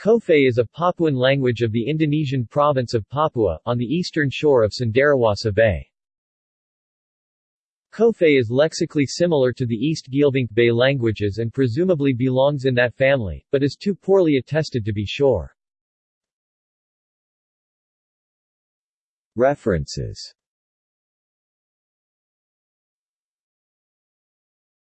Kofe is a Papuan language of the Indonesian province of Papua, on the eastern shore of Cenderawasih Bay. Kofe is lexically similar to the East Geelvink Bay languages and presumably belongs in that family, but is too poorly attested to be sure. References